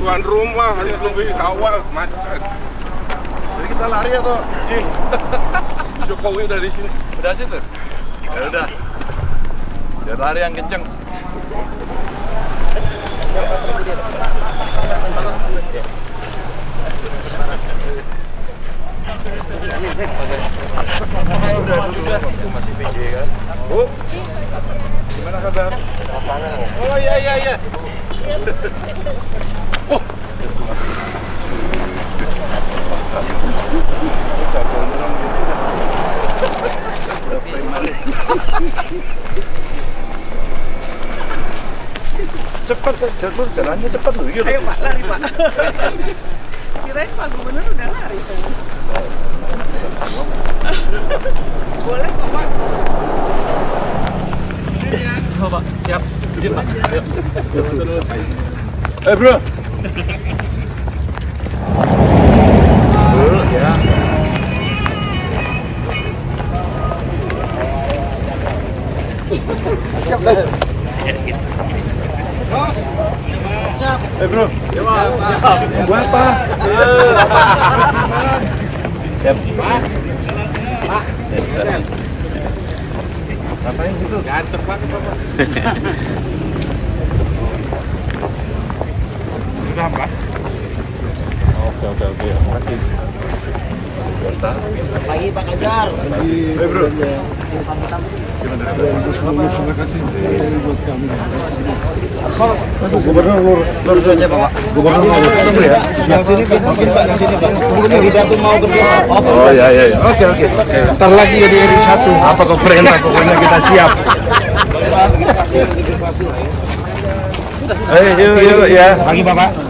tuan rumah harus lebih awal macet. Jadi kita lari atau sim? Jokowi udah di sini. Udah situ? Ya udah. Biar lari yang kenceng. Masih PJ kan? Bu, gimana kabar? Oh iya iya iya. Cepat kan, jalur jalannya cepat loh. Iya Ayo Pak, lari Pak. Kirain Pak Gubernur udah lari saya. Boleh kok Pak. Oh, Pak. Siap. Eh, bro. Ya. Eh bro, Ya, Pak. Siap. buat apa? Siap. Pak. Siap. Ngapain situ? Ganteng banget, Bapak. Sudah apa? Oke, oke, oke. Makasih. Pagi Pak Kajar. Eh bro, Terima kasih buat kami. gubernur lurus. Lurus aja Bapak. Gubernur lurus. Tunggu ya. Yang sini Pak, mungkin Pak, yang sini Pak. Gubernur Ida tuh mau berdoa. Oh, iya, iya. iya. Oke, oke. Ntar lagi jadi RI satu. Apa kau perintah? Pokoknya kita siap. Eh, yuk, yuk, ya. Pagi bapak.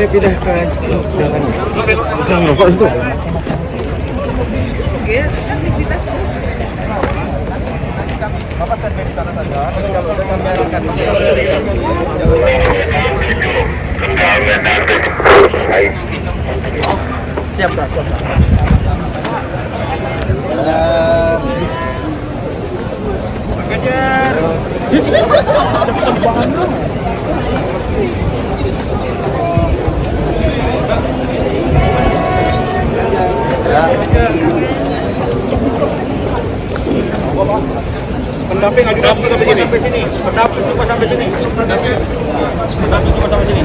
Eh pindah ke jangan. Bisa ngerokok itu. Oke, aktivitas Siap, Pak. Siap, Pak. Pendamping ajudan cuma sampai sini. Pendamping cuma sampai sini. Pendamping cuma sampai sini.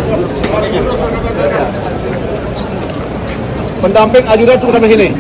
Pendamping ajudan cukup sampai sini.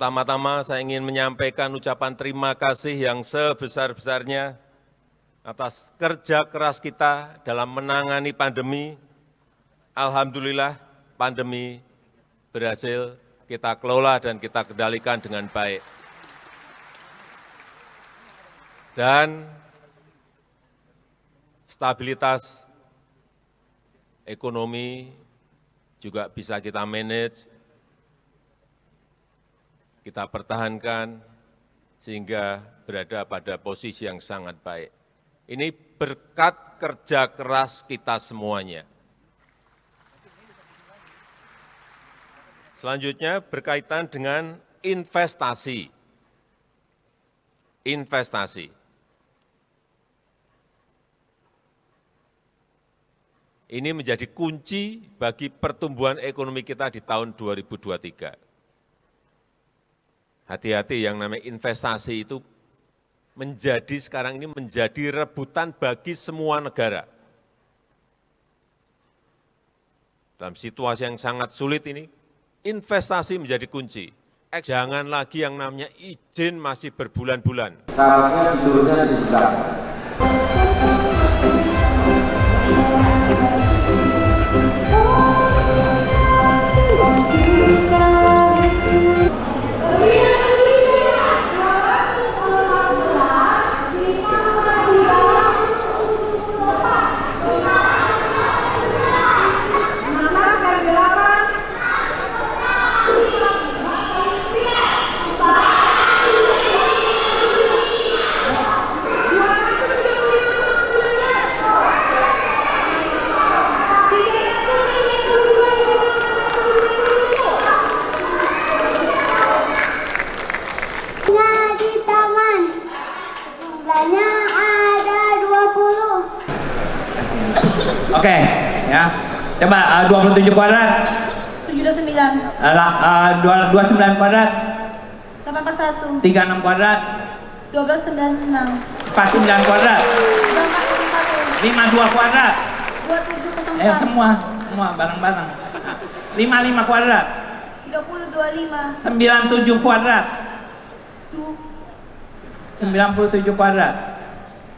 Pertama-tama saya ingin menyampaikan ucapan terima kasih yang sebesar-besarnya atas kerja keras kita dalam menangani pandemi. Alhamdulillah pandemi berhasil kita kelola dan kita kendalikan dengan baik. Dan stabilitas ekonomi juga bisa kita manage kita pertahankan sehingga berada pada posisi yang sangat baik. Ini berkat kerja keras kita semuanya. Selanjutnya berkaitan dengan investasi. Investasi. Ini menjadi kunci bagi pertumbuhan ekonomi kita di tahun 2023 hati-hati yang namanya investasi itu menjadi sekarang ini menjadi rebutan bagi semua negara. Dalam situasi yang sangat sulit ini, investasi menjadi kunci. Jangan lagi yang namanya izin masih berbulan-bulan. Di sebelah. Uh, 27 kuadrat. 79. Uh, uh, 29 kuadrat. 841. 36 kuadrat. 1296. 49 kuadrat. 241. 52 kuadrat. 2704. Eh semua, semua bareng-bareng. 55 kuadrat. 3025. 97 kuadrat. Du 97 kuadrat.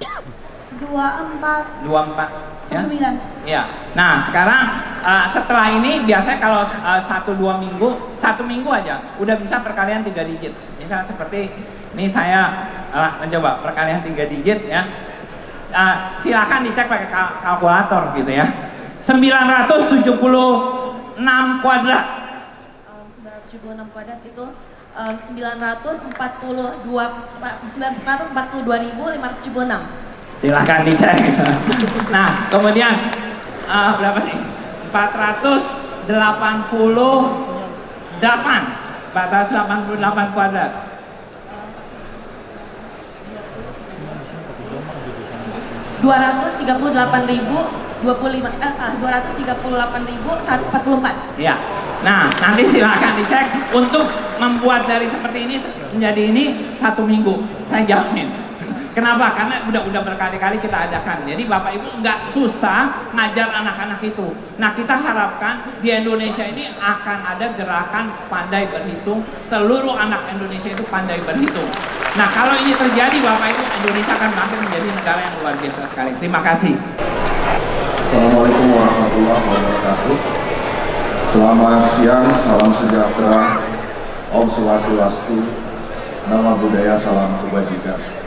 24. 24 ya. 9. Ya. Nah, sekarang uh, setelah ini biasanya kalau uh, satu dua minggu, satu minggu aja udah bisa perkalian tiga digit. Misalnya seperti ini saya uh, mencoba perkalian tiga digit ya. Uh, silakan dicek pakai kal kalkulator gitu ya. 976 kuadrat. Um, 976 kuadrat itu um, 942 942.576. Silahkan dicek. nah, kemudian uh, berapa nih? 488 488 kuadrat. Dua ratus tiga puluh delapan ribu dua puluh lima eh salah dua ratus tiga puluh delapan ribu seratus empat puluh empat. Ya, nah nanti silahkan dicek untuk membuat dari seperti ini menjadi ini satu minggu, saya jamin. Kenapa? Karena udah-udah berkali-kali kita adakan. Jadi Bapak Ibu nggak susah ngajar anak-anak itu. Nah kita harapkan di Indonesia ini akan ada gerakan pandai berhitung. Seluruh anak Indonesia itu pandai berhitung. Nah kalau ini terjadi Bapak Ibu, Indonesia akan makin menjadi negara yang luar biasa sekali. Terima kasih. Assalamualaikum warahmatullahi wabarakatuh. Selamat siang, salam sejahtera, Om Swastiastu, Nama Budaya, Salam Kebajikan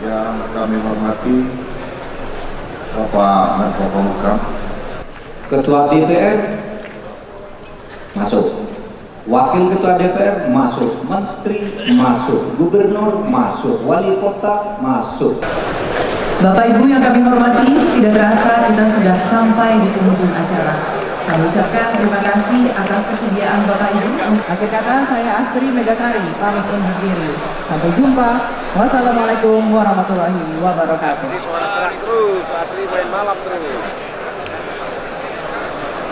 yang kami hormati Bapak Menko Polhukam Ketua DPR masuk Wakil Ketua DPR masuk Menteri masuk Gubernur masuk Wali Kota masuk Bapak Ibu yang kami hormati, tidak terasa kita sudah sampai di penghujung acara. Kami ucapkan terima kasih atas kesediaan Bapak Ibu. Akhir kata saya Astri Megatari pamit undur diri. Sampai jumpa. Wassalamualaikum warahmatullahi wabarakatuh. Ini suara serak terus, Astri main malam terus.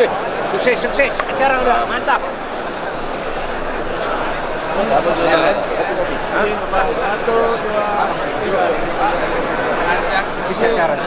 Eh, sukses, sukses. Acara udah mantap. Satu, dua, tiga. Sukses acara.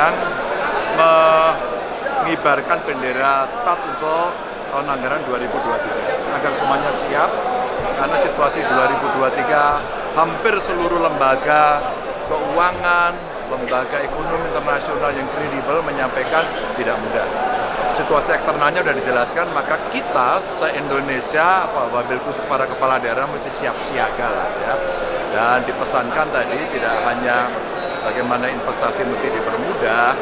Sedang mengibarkan bendera start untuk tahun anggaran 2023 agar semuanya siap karena situasi 2023 hampir seluruh lembaga keuangan, lembaga ekonomi internasional yang kredibel menyampaikan tidak mudah situasi eksternalnya sudah dijelaskan, maka kita se-Indonesia, Wabil khusus para kepala daerah mesti siap siaga lah ya. Dan dipesankan tadi tidak hanya bagaimana investasi mesti dipermudah,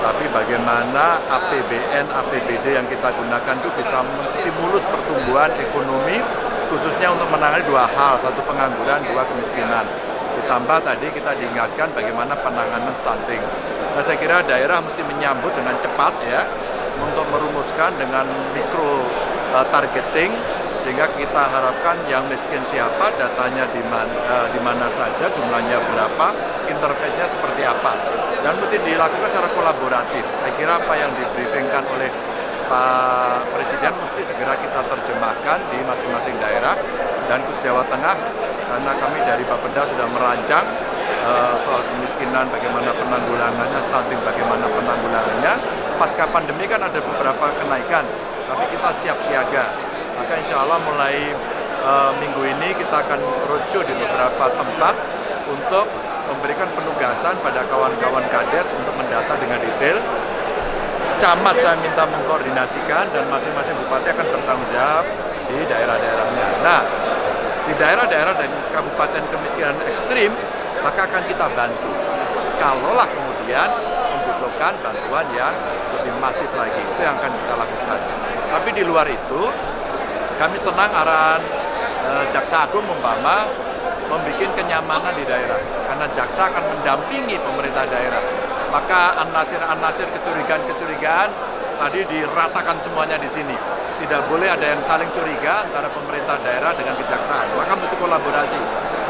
tapi bagaimana APBN, APBD yang kita gunakan itu bisa menstimulus pertumbuhan ekonomi, khususnya untuk menangani dua hal, satu pengangguran, dua kemiskinan. Ditambah tadi kita diingatkan bagaimana penanganan stunting. Nah saya kira daerah mesti menyambut dengan cepat ya, untuk merumuskan dengan mikro uh, targeting sehingga kita harapkan yang miskin siapa, datanya di mana, uh, di mana saja, jumlahnya berapa, intervensinya seperti apa. Dan mesti dilakukan secara kolaboratif. Saya kira apa yang dibriefingkan oleh Pak Presiden mesti segera kita terjemahkan di masing-masing daerah dan khusus Jawa Tengah karena kami dari Bapeda sudah merancang uh, soal kemiskinan, bagaimana penanggulangannya, stunting bagaimana penanggulangannya. Pasca pandemi kan ada beberapa kenaikan, tapi kita siap siaga. Maka insya Allah mulai uh, minggu ini kita akan roadshow di beberapa tempat untuk memberikan penugasan pada kawan-kawan kades untuk mendata dengan detail. Camat saya minta mengkoordinasikan dan masing-masing bupati akan bertanggung jawab di daerah-daerahnya. Nah, di daerah-daerah dan kabupaten kemiskinan ekstrim, maka akan kita bantu. Kalaulah kemudian membutuhkan bantuan yang lebih masif lagi, itu yang akan kita lakukan. Tapi di luar itu, kami senang arahan e, Jaksa Agung umpama membuat kenyamanan di daerah, karena Jaksa akan mendampingi pemerintah daerah. Maka anasir-anasir kecurigaan-kecurigaan tadi diratakan semuanya di sini. Tidak boleh ada yang saling curiga antara pemerintah daerah dengan kejaksaan. Maka mesti kolaborasi.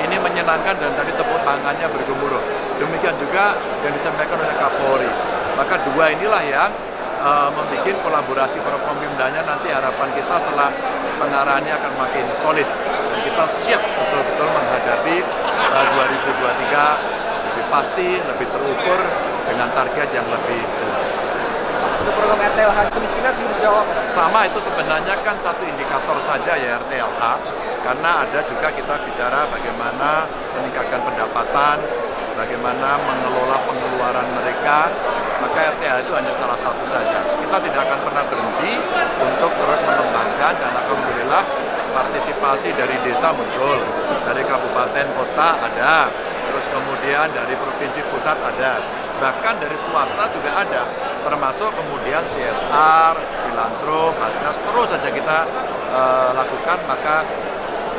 Ini menyenangkan dan tadi tepuk tangannya bergemuruh. Demikian juga yang disampaikan oleh Kapolri. Maka dua inilah yang uh, membuat kolaborasi para pemimpinnya nanti harapan kita setelah pengarahannya akan makin solid dan kita siap betul-betul menghadapi uh, 2023 lebih pasti, lebih terukur dengan target yang lebih jelas. Untuk program RTLH kemiskinan sudah dijawab. Sama itu sebenarnya kan satu indikator saja ya RTLH, karena ada juga kita bicara bagaimana meningkatkan pendapatan, bagaimana mengelola pengeluaran mereka, maka RTH itu hanya salah satu saja. Kita tidak akan pernah berhenti untuk terus mengembangkan dan Alhamdulillah partisipasi dari desa muncul, dari kabupaten kota ada, terus kemudian dari provinsi pusat ada, bahkan dari swasta juga ada, termasuk kemudian CSR, filantrop, Basnas, terus saja kita uh, lakukan, maka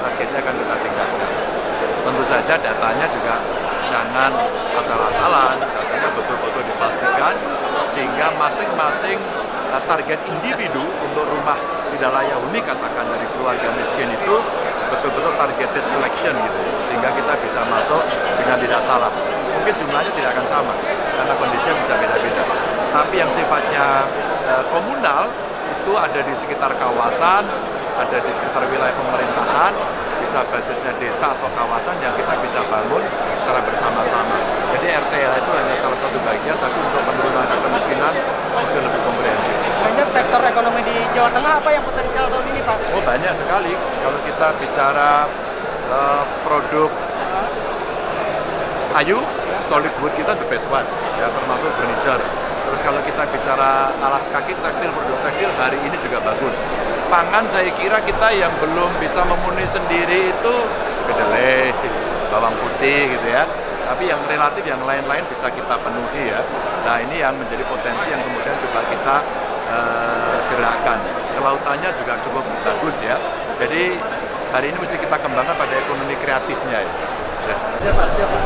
targetnya akan kita tingkatkan. Tentu saja datanya juga jangan asal-asalan, datanya betul-betul dipastikan sehingga masing-masing uh, target individu untuk rumah tidak layak huni katakan dari keluarga miskin itu betul-betul targeted selection gitu sehingga kita bisa masuk dengan tidak salah. Mungkin jumlahnya tidak akan sama karena kondisinya bisa beda-beda. Tapi yang sifatnya uh, komunal itu ada di sekitar kawasan ada di sekitar wilayah pemerintahan bisa basisnya desa atau kawasan yang kita bisa bangun secara bersama-sama. Jadi RTL itu hanya salah satu bagian, tapi untuk penurunan angka kemiskinan itu lebih komprehensif. Banyak sektor ekonomi di Jawa Tengah apa yang potensial tahun ini Pak? Oh banyak sekali. Kalau kita bicara uh, produk ayu, solid wood kita the best one, ya termasuk furniture. Terus kalau kita bicara alas kaki, tekstil, produk tekstil hari ini juga bagus pangan saya kira kita yang belum bisa memenuhi sendiri itu kedelai, bawang putih gitu ya. Tapi yang relatif yang lain-lain bisa kita penuhi ya. Nah ini yang menjadi potensi yang kemudian coba kita uh, gerakkan. Kelautannya juga cukup bagus ya. Jadi hari ini mesti kita kembangkan pada ekonomi kreatifnya ya. ya. Siapa? Siapa?